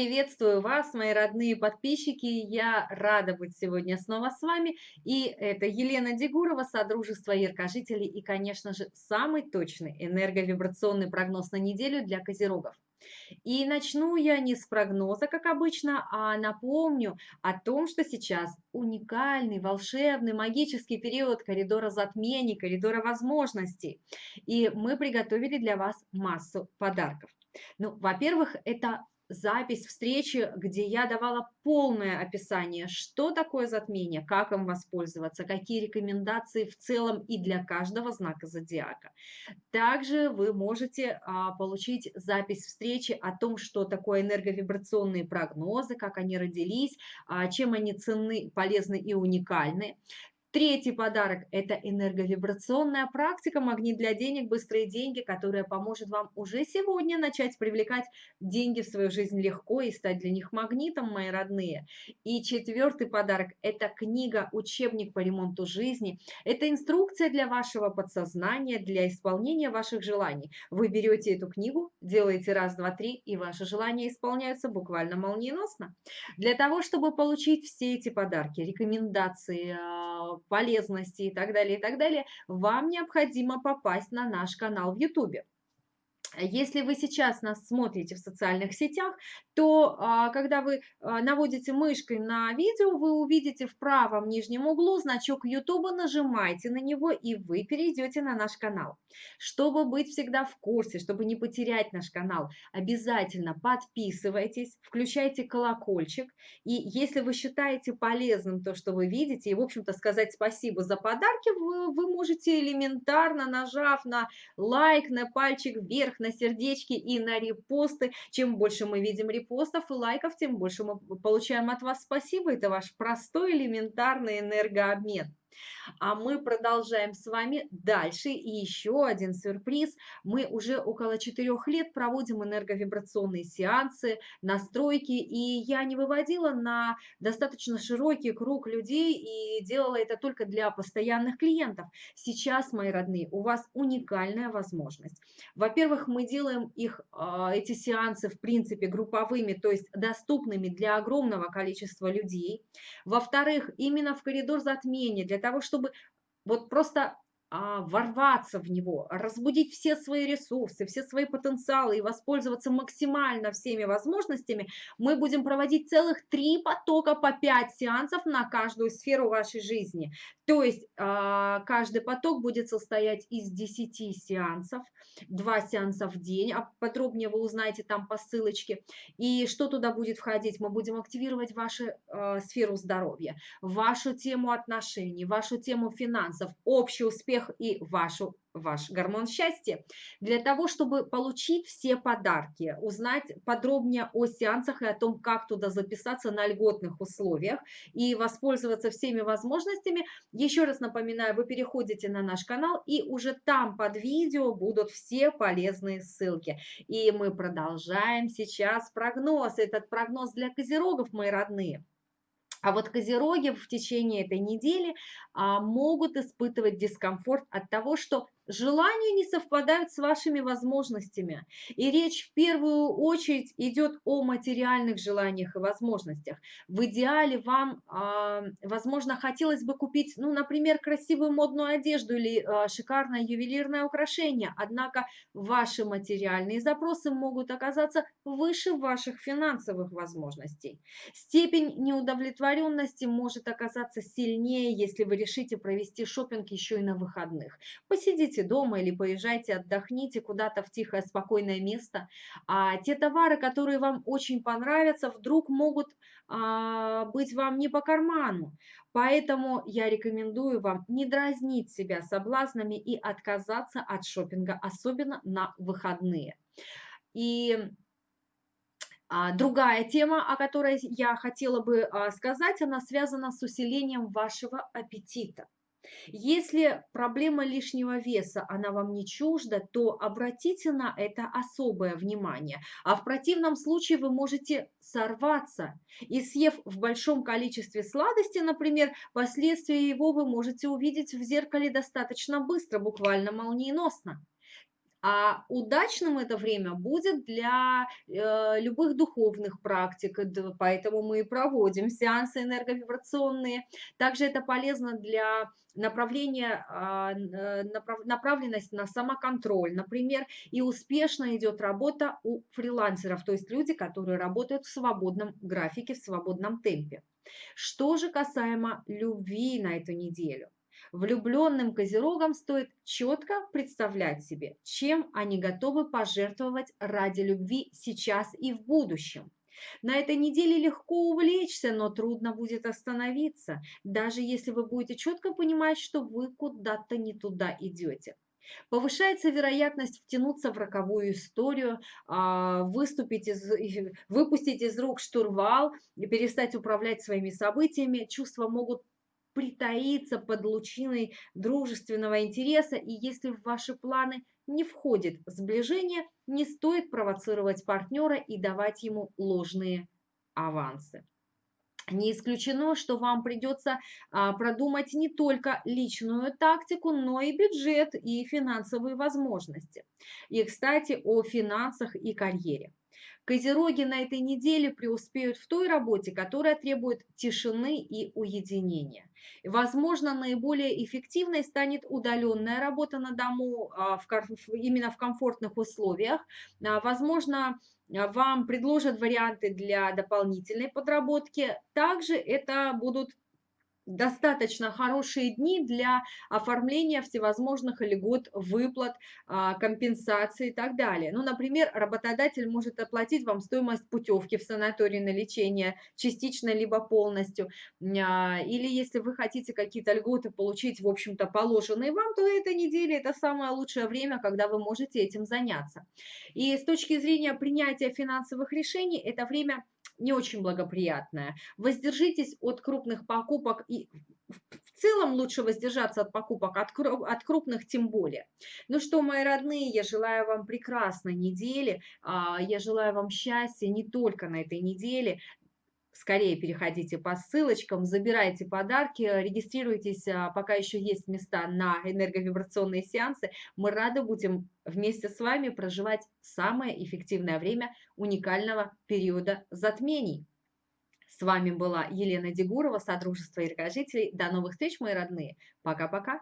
Приветствую вас, мои родные подписчики. Я рада быть сегодня снова с вами. И это Елена Дегурова, Содружество Яркожителей и, конечно же, самый точный энерговибрационный прогноз на неделю для козерогов. И начну я не с прогноза, как обычно, а напомню о том, что сейчас уникальный, волшебный, магический период коридора затмений, коридора возможностей. И мы приготовили для вас массу подарков. Ну, во-первых, это запись встречи, где я давала полное описание, что такое затмение, как им воспользоваться, какие рекомендации в целом и для каждого знака зодиака. Также вы можете а, получить запись встречи о том, что такое энерговибрационные прогнозы, как они родились, а, чем они ценны, полезны и уникальны. Третий подарок – это энерговибрационная практика «Магнит для денег. Быстрые деньги», которая поможет вам уже сегодня начать привлекать деньги в свою жизнь легко и стать для них магнитом, мои родные. И четвертый подарок – это книга «Учебник по ремонту жизни». Это инструкция для вашего подсознания, для исполнения ваших желаний. Вы берете эту книгу, делаете раз, два, три, и ваши желания исполняются буквально молниеносно. Для того, чтобы получить все эти подарки, рекомендации, а, полезности и так далее, и так далее, вам необходимо попасть на наш канал в YouTube. Если вы сейчас нас смотрите в социальных сетях, то а, когда вы а, наводите мышкой на видео, вы увидите в правом нижнем углу значок YouTube, нажимайте на него и вы перейдете на наш канал. Чтобы быть всегда в курсе, чтобы не потерять наш канал, обязательно подписывайтесь, включайте колокольчик. И если вы считаете полезным то, что вы видите, и, в общем-то, сказать спасибо за подарки, вы, вы можете элементарно, нажав на лайк, на пальчик вверх, на сердечки и на репосты. Чем больше мы видим репостов и лайков, тем больше мы получаем от вас спасибо. Это ваш простой элементарный энергообмен. А мы продолжаем с вами дальше. И еще один сюрприз. Мы уже около четырех лет проводим энерговибрационные сеансы, настройки. И я не выводила на достаточно широкий круг людей и делала это только для постоянных клиентов. Сейчас, мои родные, у вас уникальная возможность. Во-первых, мы делаем их, а, эти сеансы, в принципе, групповыми, то есть доступными для огромного количества людей. Во-вторых, именно в коридор затмения, для того, чтобы вот просто ворваться в него, разбудить все свои ресурсы, все свои потенциалы и воспользоваться максимально всеми возможностями, мы будем проводить целых три потока по пять сеансов на каждую сферу вашей жизни. То есть а, каждый поток будет состоять из 10 сеансов, 2 сеанса в день, а подробнее вы узнаете там по ссылочке. И что туда будет входить? Мы будем активировать вашу а, сферу здоровья, вашу тему отношений, вашу тему финансов, общий успех успех и вашу, ваш гормон счастья. Для того, чтобы получить все подарки, узнать подробнее о сеансах и о том, как туда записаться на льготных условиях и воспользоваться всеми возможностями, еще раз напоминаю, вы переходите на наш канал и уже там под видео будут все полезные ссылки. И мы продолжаем сейчас прогноз. Этот прогноз для козерогов, мои родные. А вот козероги в течение этой недели а, могут испытывать дискомфорт от того, что желания не совпадают с вашими возможностями. И речь в первую очередь идет о материальных желаниях и возможностях. В идеале вам, а, возможно, хотелось бы купить, ну, например, красивую модную одежду или а, шикарное ювелирное украшение, однако ваши материальные запросы могут оказаться выше ваших финансовых возможностей. Степень неудовлетворенности может оказаться сильнее, если вы решите провести шопинг еще и на выходных. Посидите посидите дома или поезжайте, отдохните куда-то в тихое, спокойное место. А те товары, которые вам очень понравятся, вдруг могут а, быть вам не по карману. Поэтому я рекомендую вам не дразнить себя соблазнами и отказаться от шопинга, особенно на выходные. И а, Другая тема, о которой я хотела бы а, сказать, она связана с усилением вашего аппетита. Если проблема лишнего веса, она вам не чужда, то обратите на это особое внимание. А в противном случае вы можете сорваться. И съев в большом количестве сладости, например, последствия его вы можете увидеть в зеркале достаточно быстро, буквально молниеносно. А удачным это время будет для э, любых духовных практик, поэтому мы и проводим сеансы энерговибрационные. Также это полезно для направления, а, э, направ- направленность на самоконтроль, например, и успешно идет работа у фрилансеров, то есть люди, которые работают в свободном графике, в свободном темпе. Что же касаемо любви на эту неделю? Влюбленным козерогам стоит четко представлять себе, чем они готовы пожертвовать ради любви сейчас и в будущем. На этой неделе легко увлечься, но трудно будет остановиться, даже если вы будете четко понимать, что вы куда-то не туда идете. Повышается вероятность втянуться в роковую историю, а, выступить из, выпустить из рук штурвал перестать управлять своими событиями. Чувства могут притаиться под лучиной дружественного интереса, и если в ваши планы не входит сближение, не стоит провоцировать партнера и давать ему ложные авансы. Не исключено, что вам придется а, продумать не только личную тактику, но и бюджет и финансовые возможности. И, кстати, о финансах и карьере. Козероги на этой неделе преуспеют в той работе, которая требует тишины и уединения. Возможно, наиболее эффективной станет удаленная работа на дому а, именно в комфортных условиях. А, Возможно, вам предложат варианты для дополнительной подработки. Также это будут достаточно хорошие дни для оформления всевозможных льгот, выплат, а, компенсаций и так далее. Ну, например, работодатель может оплатить вам стоимость путевки в санаторий на лечение частично либо полностью. А, Или если вы хотите какие-то льготы получить, в общем-то, положенные вам, то эта неделя– это самое лучшее время, когда вы можете этим заняться. И с точки зрения принятия финансовых решений, это время не очень благоприятное. Воздержитесь от крупных покупок и в целом лучше воздержаться от покупок, от, от крупных тем более. Ну что, мои родные, я желаю вам прекрасной недели, а, я желаю вам счастья не только на этой неделе, Скорее переходите по ссылочкам, забирайте подарки, регистрируйтесь, а, пока еще есть места на энерговибрационные сеансы. Мы рады будем вместе с вами проживать самое эффективное время уникального периода затмений. С вами была Елена Дегурова, Содружество Иркожителей. До новых встреч, мои родные. Пока-пока.